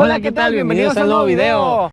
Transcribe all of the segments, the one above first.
Hola, ¿qué tal? Bienvenidos a un nuevo video.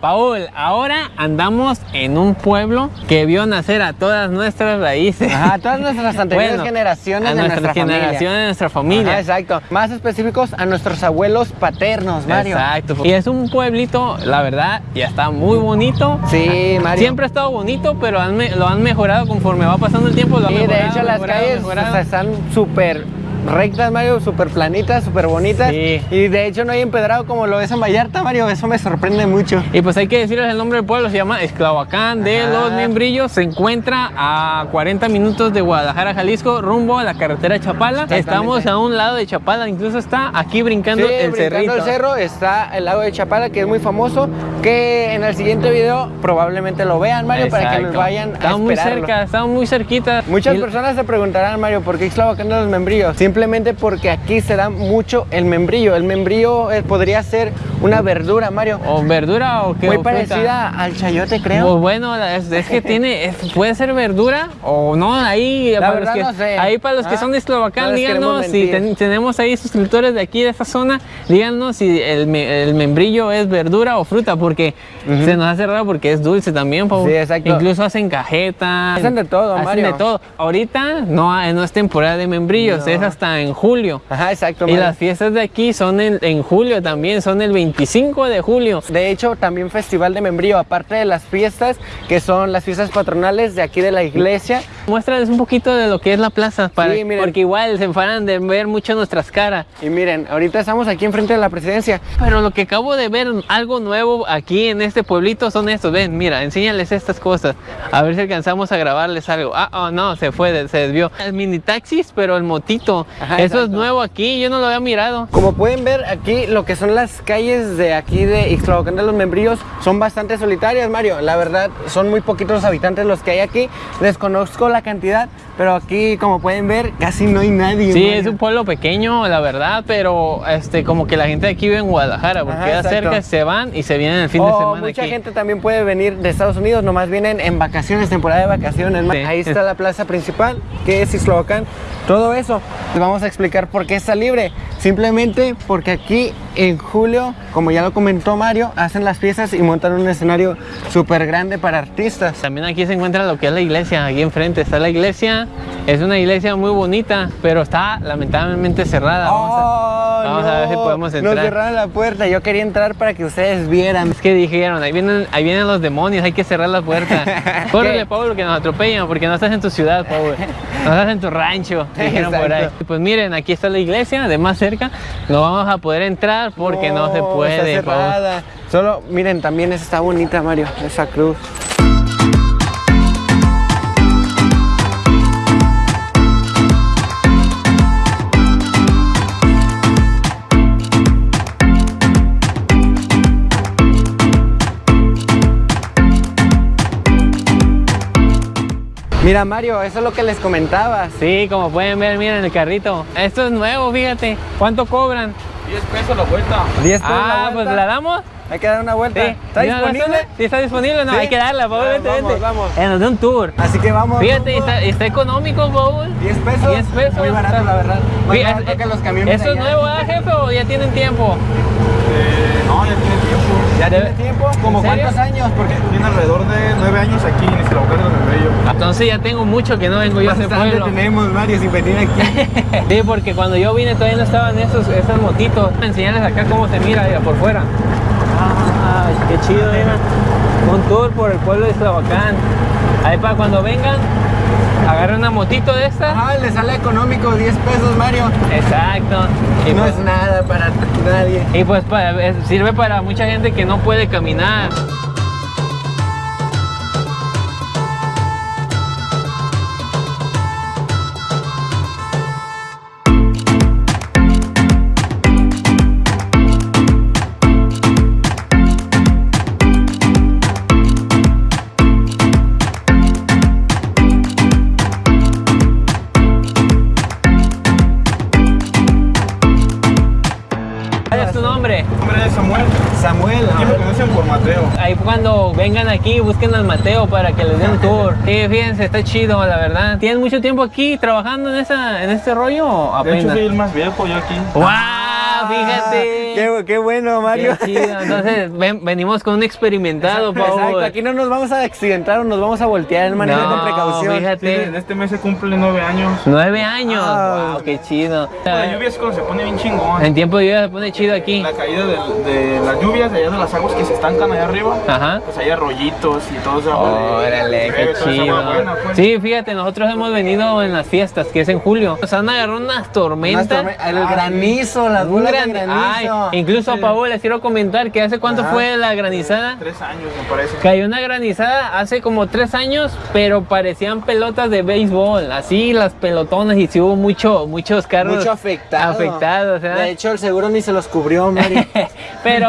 Paul, ahora andamos en un pueblo que vio nacer a todas nuestras raíces. Ajá, a todas nuestras anteriores Bueno, generaciones a de nuestra generación, familia. de nuestra familia. Ajá, exacto. Más específicos a nuestros abuelos paternos, Mario. Exacto. Y es un pueblito, la verdad, ya está muy bonito. Sí, Mario. Siempre ha estado bonito, pero han lo han mejorado conforme va pasando el tiempo. Lo han Y de mejorado, hecho las calles mejorado. están súper rectas, Mario, súper planitas, súper bonitas. Sí. Y de hecho no hay empedrado como lo es en Vallarta, Mario. Eso me sorprende mucho. Y pues hay que decirles el nombre del pueblo, se llama Esclavacán de Ajá. los Membrillos. Se encuentra a 40 minutos de Guadalajara, Jalisco, rumbo a la carretera Chapala. Estamos a un lado de Chapala, incluso está aquí brincando Sí, el brincando cerrito. el cerro está el lago de Chapala, que es muy famoso, que en el siguiente video probablemente lo vean, Mario, para que nos vayan a Estamos muy esperarlo. cerca, estamos muy cerquita. Muchas Y- personas se preguntarán, Mario, ¿por qué Ixtlahuacán de los membrillos? Simplemente porque aquí se da mucho el membrillo. El membrillo eh, podría ser una verdura, Mario. O verdura o qué. Muy o fruta. parecida al chayote, creo. Pues bueno, es, es que tiene, es- puede ser verdura o no, ahí La para los que, no sé. ahí para los que Ah, son de no les díganos si ten- tenemos ahí suscriptores de aquí de esta zona, díganos si el, me- el membrillo es verdura o fruta, porque se nos hace raro porque es dulce también, Pau. Sí, exacto. Incluso hacen cajeta. Hacen de todo, hacen Mario. de todo. Ahorita no, es temporada de membrillos, No. es hasta en julio. Ajá, exacto, Y las fiestas de aquí son en, en julio también, son el 25 de julio. De hecho, también festival de membrillo, aparte de las fiestas, que son las fiestas patronales de aquí de la iglesia. Muéstrales un poquito de lo que es la plaza, para, Sí, miren. porque igual se enfadan de ver mucho nuestras caras. Y miren, ahorita estamos aquí enfrente de la presidencia. Pero lo que acabo de ver, algo nuevo aquí en este pueblito son estos. Ven, mira, enséñales estas cosas. A ver si alcanzamos a grabarles algo. Ah, oh, no, se fue, se desvió. El mini taxis, pero el motito. Ajá, Eso es nuevo aquí, yo no lo había mirado. Como pueden ver aquí, lo que son las calles de aquí de Ixtlahuacán de los Membrillos son bastante solitarias, Mario. La verdad, son muy poquitos los habitantes los que hay aquí. Desconozco la cantidad, pero aquí, como pueden ver, casi no hay nadie. Sí, Mario. es un pueblo pequeño, la verdad, pero este como que la gente de aquí vive en Guadalajara, porque Ajá, cerca, se van y se vienen el fin de O semana mucha aquí. gente también puede venir de Estados Unidos, nomás vienen en vacaciones, temporada de vacaciones. Sí. Ahí está la plaza principal, que es Ixtlahuacán. Todo eso, les vamos a explicar por qué está libre. Simplemente porque aquí en julio, como ya lo comentó Mario, hacen las fiestas y montan un escenario súper grande para artistas. También aquí se encuentra lo que es la iglesia, aquí enfrente está la iglesia. Es una iglesia muy bonita, pero está lamentablemente cerrada. Vamos a- Oh, a ver si podemos Nos entrar. cerraron la puerta, yo quería entrar para que ustedes vieran. Es que dijeron, ahí vienen, ahí vienen los demonios, hay que cerrar la puerta. Córrele. Pablo, que nos atropellan, porque no estás en tu ciudad, Pablo. No estás en tu rancho, dijeron por ahí. Pues miren, aquí está la iglesia, de más cerca. No vamos a poder entrar porque no, se puede, Está cerrada. Solo, miren, también esa está bonita, Mario, esa cruz. Mira, Mario, eso es lo que les comentaba. Sí, como pueden ver, miren el carrito. Esto es nuevo, fíjate. ¿Cuánto cobran? 10 pesos la vuelta. 10 pesos Ah, la pues la damos. Hay que dar una vuelta. Sí. ¿Está ¿Ya la disponible? hacemos? Sí, está disponible. No, Sí. hay que darla. Ah, Vente, vamos, vente. vamos. Eh, nos da un tour. Así que vamos. Fíjate, está, está económico, Paul. 10 pesos. 10 pesos. Muy barato, está- la verdad. Más Fí- barato es- que los camiones ¿Eso es nuevo, ah, jefe, o ya tienen tiempo? Eh, no, ya tiene tiempo. ¿Ya ¿De- tiene tiempo? ¿Como ¿En cuántos años? Porque Tiene alrededor de 9 años aquí en de los Membrillos. Entonces ya tengo mucho que no vengo yo a ese pueblo. tenemos, Mario, sin venir aquí. Sí, porque cuando yo vine todavía no estaban esos, esas motitos. Enseñarles acá cómo se mira mira, por fuera. Ay, qué chido, mira. Un tour por el pueblo de Esclavacán. Ahí para cuando vengan, agarren una motito de estas. Ajá, le sale económico 10 pesos, Mario. Exacto. Y no pues, es nada para nadie. y pues para- sirve para mucha gente que no puede caminar. Mi nombre es Samuel. Samuel, Aquí me conocen por Mateo. Ahí vengan aquí, busquen al Mateo para que les den un tour. Sí, fíjense, está chido, la verdad. ¿Tienen mucho tiempo aquí trabajando en, esa, en este rollo o De hecho, soy el más viejo yo aquí. ¡Wow! Fíjate. Qué, qué bueno, Mario. Qué chido. Entonces, ven- venimos con un experimentado, Paul. Exacto, aquí no nos vamos a accidentar o nos vamos a voltear, manejar No, con precaución. Sí, fíjate. en este mes se cumple nueve años. Nueve años. Ah. wow, qué chido. La lluvia es cuando se pone bien chingón. En tiempo de lluvia se pone chido aquí. La caída de, de las lluvias, de allá de las aguas que se estancan allá arriba, Ajá. pues hay arroyitos y todo eso. Órale, qué chido. pues. Sí, fíjate, nosotros hemos venido en las fiestas, que es en julio. Nos han agarrado unas Unas tormentas. torme- el granizo, las Un bolas gran- de Ay, incluso Paul, les quiero comentar que hace cuánto Ajá. fue la granizada. Tres años, me parece. Cayó una granizada hace como tres años, pero parecían pelotas de béisbol, así las pelotonas y sí hubo mucho, muchos carros Mucho afectado. afectados, ¿verdad? De hecho, el seguro ni se los cubrió, Mario. pero,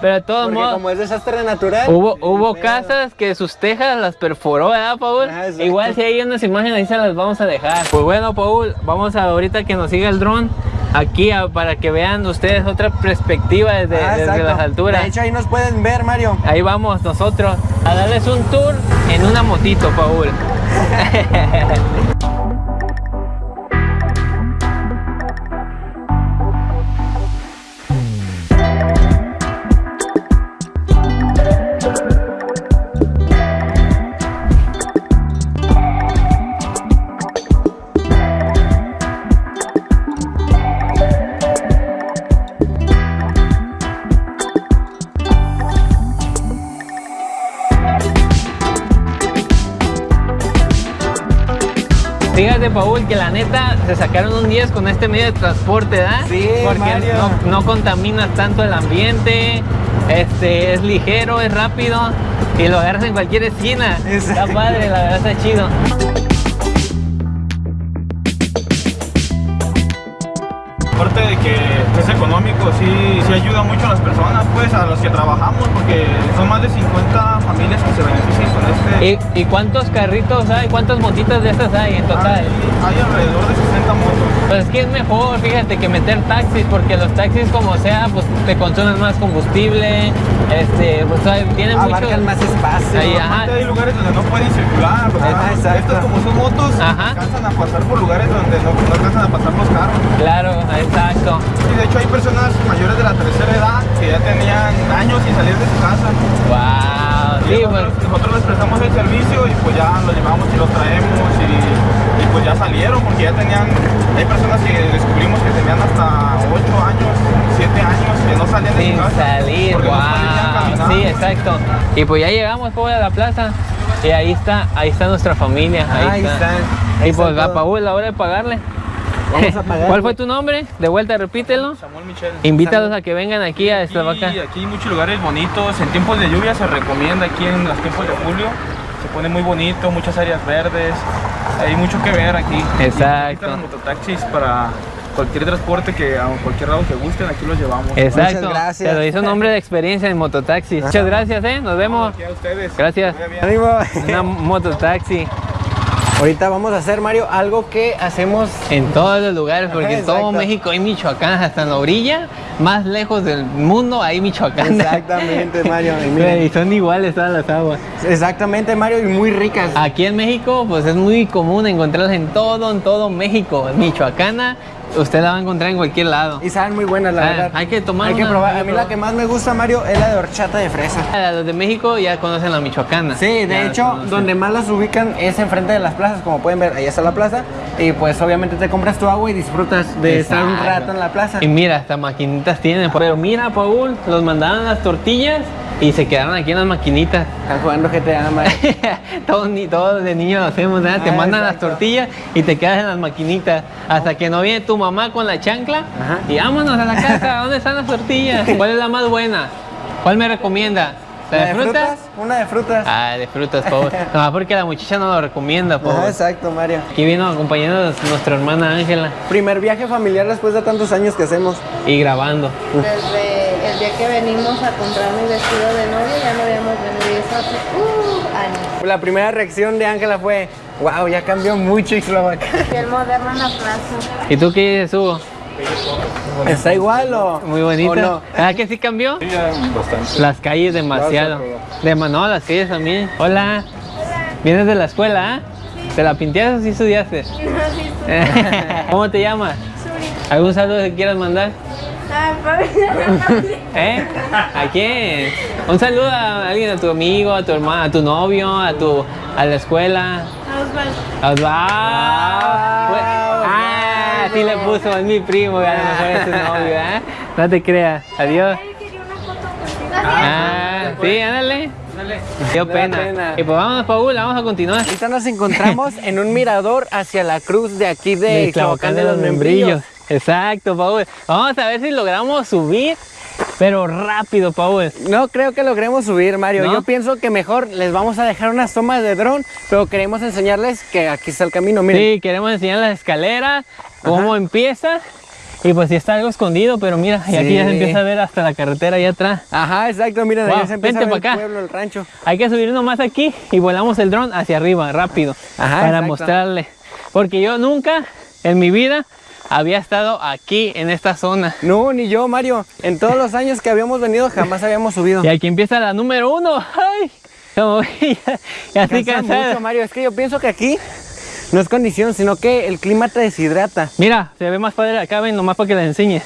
pero de todos Porque modos, como es desastre natural. hubo, hubo casas que sus tejas las perforó, ¿verdad, Paul? Ajá. Igual si hay unas imágenes ahí se las vamos a dejar. Pues bueno, Paul, vamos a ahorita que nos siga el dron aquí a- para que vean ustedes otra perspectiva desde, Ah, desde las alturas. De hecho, ahí nos pueden ver, Mario. Ahí vamos nosotros a darles un tour en una motito, Paul. Que la neta se sacaron un 10 con este medio de transporte, ¿verdad? Sí, Porque Mario. no, no contaminas tanto el ambiente, este, es ligero, es rápido y lo agarras en cualquier esquina. Está Exacto. padre, la verdad está chido. Económico, sí, sí ayuda mucho a las personas, pues, a los que trabajamos, porque son más de 50 familias que se benefician con este. ¿Y, y cuántos carritos hay? ¿Cuántas motitas de estas hay en total? Hay, hay alrededor de 60 motos. Pues es que es mejor, fíjate, que meter taxis, porque los taxis como sea, pues te consumen más combustible, este, pues tienen mucho... Abarcan más espacio. Ahí, ajá. Hay lugares donde no pueden circular, o sea, Ajá, exacto. estas como son motos, Ajá. alcanzan a pasar por lugares donde no, no alcanzan a pasar los carros. Claro, exacto. Y de hecho hay personas mayores de la tercera edad que ya tenían años sin salir de su casa. Wow, Y sí, nosotros, nosotros les prestamos el servicio y pues ya lo llevamos y lo traemos y, y pues ya salieron porque ya tenían, hay personas que descubrimos que tenían hasta 8 años, 7 años que no salían de su casa. salir, no wow. caminar. Sí, exacto. Y pues ya llegamos pues, a la plaza y ahí está, ahí está nuestra familia. Ahí, Ahí está. están, Y ahí pues está a todo. Paul, la hora de pagarle. Vamos a pagarle. ¿Cuál fue tu nombre? De vuelta, repítelo. Samuel Michel. Invítalos a que vengan aquí a esta vaca. Y aquí hay muchos lugares bonitos. En tiempos de lluvia se recomienda aquí en los tiempos de julio. Se pone muy bonito, muchas áreas verdes. Hay mucho que ver aquí. Exacto. Aquí los mototaxis para cualquier transporte que a cualquier lado que gusten, aquí los llevamos. Exacto. Muchas gracias. Te lo hizo un hombre de experiencia en mototaxis. Muchas gracias, eh. Nos vemos. Aquí a ustedes. Gracias. Muy bien. Ánimo. Una mototaxi Ahorita vamos a hacer, Mario, algo que hacemos en todos los lugares, porque en todo. México hay Michoacán, hasta en la orilla, más lejos del mundo hay Michoacán. Exactamente, Mario. Y Y miren, son iguales todas las aguas. exactamente, Mario, y muy ricas. Aquí en México, pues es muy común encontrarlas en todo, en todo México. Michoacana, usted la va a encontrar en cualquier lado. Y saben muy buenas, la Ah, verdad. hay que tomar Hay que probar. A mí la que más me gusta, Mario, es la de horchata de fresa. A Los de México ya conocen la Michoacana. Sí, de Ya hecho, donde más las ubican es enfrente de las plazas, como pueden ver, ahí está la plaza. Y pues obviamente te compras tu agua y disfrutas de estar un rato en la plaza. Y mira, hasta maquinitas tienen. Pero mira, Paul, los mandaban las tortillas y se quedaron aquí en las maquinitas. Están jugando GTA, Mario. todos, ni, todos de niños lo hacemos, ¿verdad? Te Ah, mandan exacto. las tortillas y te quedas en las maquinitas. Hasta que no viene tu mamá con la chancla Ajá. y vámonos a la casa. ¿Dónde están las tortillas? ¿Cuál es la más buena? ¿Cuál me recomienda? ¿La de frutas? Una de frutas. Ah, de frutas, Paul. No, porque la muchacha no lo recomienda, Paul. Ajá, exacto, Mario. Aquí vino acompañándonos nuestra hermana Ángela Primer viaje familiar después de tantos años que hacemos. y grabando. Desde el día que venimos a comprar mi vestido de novia ya no habíamos venido y eso hace uh, años. La primera reacción de Ángela fue, wow, ya cambió mucho Ixtlahuacán. Piel moderna en la plaza. ¿Y tú qué dices, Hugo? ¿Está igual o...? Muy bonita. ¿O no? ¿Ah, que sí cambió? Sí, ya bastante. Las calles demasiado. De no, las calles también. Hola. ¿Vienes de la escuela, ah? ¿Te la pintaste o sí estudiaste? ¿Cómo te llamas? ¿Algún saludo que quieras mandar? ¿Eh? ¿A quién? Un saludo a alguien, a tu amigo, a tu hermano, a tu novio, a tu a la escuela. A Osvaldo. Ah, sí le puso, es mi primo, a lo mejor es tu novio, ¿eh? No te creas. Adiós. Ah, sí, ándale. Dio pena. pena. Y pues vámonos, Paul, vamos a continuar. Ahorita nos encontramos en un mirador hacia la cruz de aquí de De Ixtlahuacán de los Membrillos. Exacto, Paul. Vamos a ver si logramos subir, pero rápido, Paul. No creo que logremos subir, Mario. ¿No? Yo pienso que mejor les vamos a dejar unas tomas de dron, pero queremos enseñarles que aquí está el camino. Miren, Sí, queremos enseñar las escaleras, cómo empieza. Y pues sí está algo escondido, pero mira, y aquí ya se empieza a ver hasta la carretera allá atrás. Ajá, exacto, miren, Wow, se empieza a ver pa' el acá. pueblo, el rancho. Hay que subirnos más aquí y volamos el dron hacia arriba, rápido, Ajá, para exacto. mostrarle. Porque yo nunca en mi vida había estado aquí, en esta zona. No, ni yo, Mario. En todos los años que habíamos venido jamás habíamos subido. Y aquí empieza la número uno. ¡Ay! Como ya, ya estoy Cansa cansado. mucho, Mario. Es que yo pienso que aquí no es condición, sino que el clima te deshidrata. Mira, se ve más padre acá, ven, nomás para que la enseñe.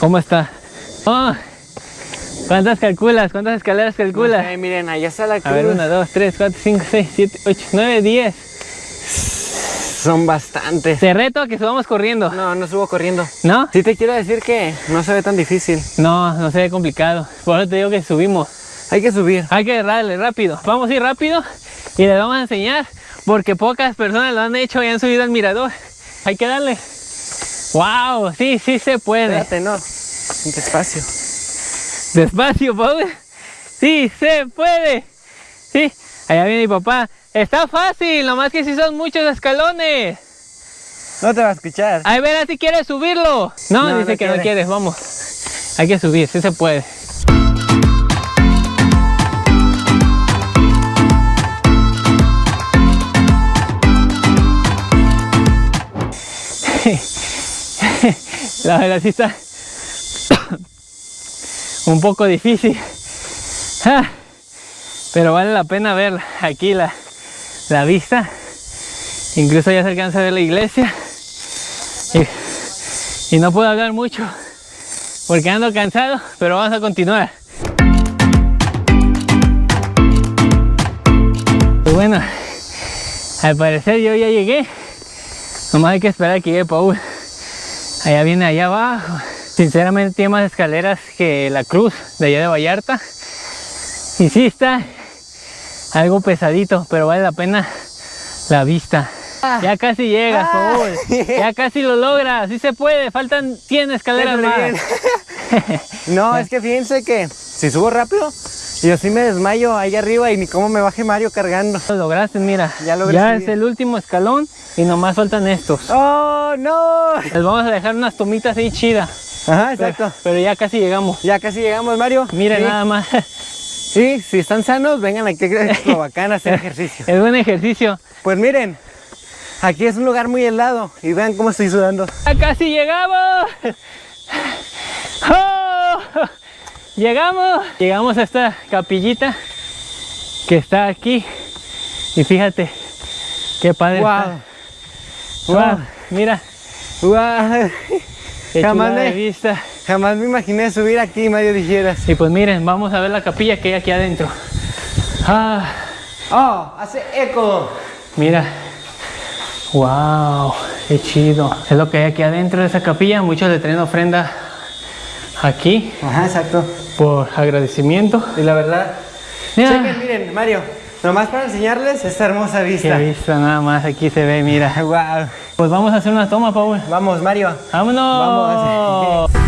¿Cómo está? Oh, ¿Cuántas calculas? ¿Cuántas escaleras calculas? Miren, allá está la cruz. A ver, 1, 2, 3, 4, 5, 6, 7, 8, 9, 10. Son bastantes. Te reto a que subamos corriendo. No, no subo corriendo. ¿No? Sí te quiero decir que no se ve tan difícil. No, no se ve complicado. Por eso te digo que subimos. Hay que subir. Hay que darle rápido. Vamos a ir rápido y les vamos a enseñar porque pocas personas lo han hecho y han subido al mirador. Hay que darle. ¡Wow! Sí, sí se puede. Espérate, no. Despacio. Despacio, Paul. Sí, se puede. Sí, allá viene mi papá. Está fácil, nomás que si son muchos escalones. No te va a escuchar. Ay, verá si quieres subirlo. No, No, dice no que no quiere. quieres, vamos. Hay que subir, sí se puede. La verdad sí está un poco difícil. Ah, Pero vale la pena ver aquí la, la vista. Incluso ya se alcanza a ver la iglesia. Y, no puedo hablar mucho porque ando cansado, pero vamos a continuar. Pues bueno, al parecer yo ya llegué. Nomás hay que esperar que llegue Paul. Allá viene allá abajo. Sinceramente tiene más escaleras que la cruz de allá de Vallarta. Y sí está algo pesadito, pero vale la pena la vista. Ya casi llegas, Ah. Paul. Ya casi lo logras. Sí se puede. Faltan 100 escaleras más. No, es que fíjense que si subo rápido, yo sí me desmayo ahí arriba y ni cómo me baje Mario cargando. Lo lograste, mira. Ya logré Ya es el último escalón y nomás faltan estos. ¡Oh, no! Les vamos a dejar unas tomitas ahí chidas. Ajá, Pero, exacto. pero ya casi llegamos. Ya casi llegamos, Mario. Mira Sí. nada más. Sí, si están sanos, vengan aquí a Eslovacán a hacer ejercicio. Es buen ejercicio. Pues miren, aquí es un lugar muy helado y vean cómo estoy sudando. ¡Ya casi llegamos! ¡Oh! Llegamos. Llegamos a esta capillita que está aquí. Y fíjate qué padre ¡Wow! está. Wow, Mira, ¡Wow! qué Jamás de vista. Jamás me imaginé subir aquí, Mario, dijeras. Y pues miren, vamos a ver la capilla que hay aquí adentro. Ah, ¡Oh! ¡Hace eco! mira. Wow, qué chido. Es lo que hay aquí adentro de esa capilla. Muchos le traen ofrenda aquí Ajá, exacto. por agradecimiento. Y la verdad, Mira. chequen, miren, Mario, nomás para enseñarles esta hermosa Qué vista. vista nada más, aquí se ve, mira. ¡Wow! Pues vamos a hacer una toma, Paul. Vamos, Mario. ¡Vámonos!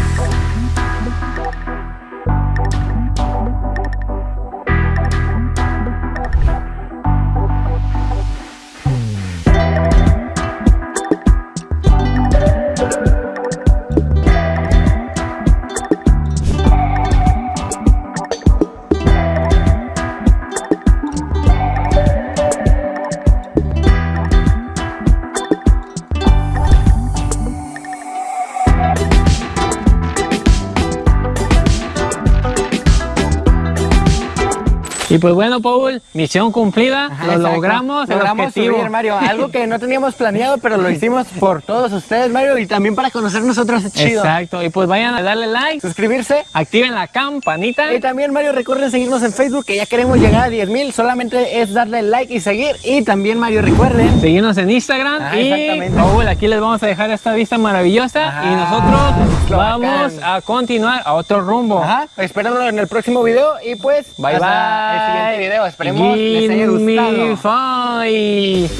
Y pues bueno, Paul, misión cumplida, Ajá, lo exacto. logramos, Logramos subir, Mario. Algo que no teníamos planeado, pero lo hicimos por todos ustedes, Mario, y también para conocer nosotros es chido. Exacto, y pues vayan a darle like, Suscribirse. activen la campanita. Y también, Mario, recuerden seguirnos en Facebook, que ya queremos llegar a 10 mil. Solamente es darle like y seguir. Y también, Mario, recuerden. Seguirnos en Instagram Ajá, y exactamente. Paul, aquí les vamos a dejar esta vista maravillosa Ajá, y nosotros vamos a continuar a otro rumbo. Ajá, espérenlo en el próximo video y pues Bye bye. Siguiente video. Esperemos les haya me gustado. five.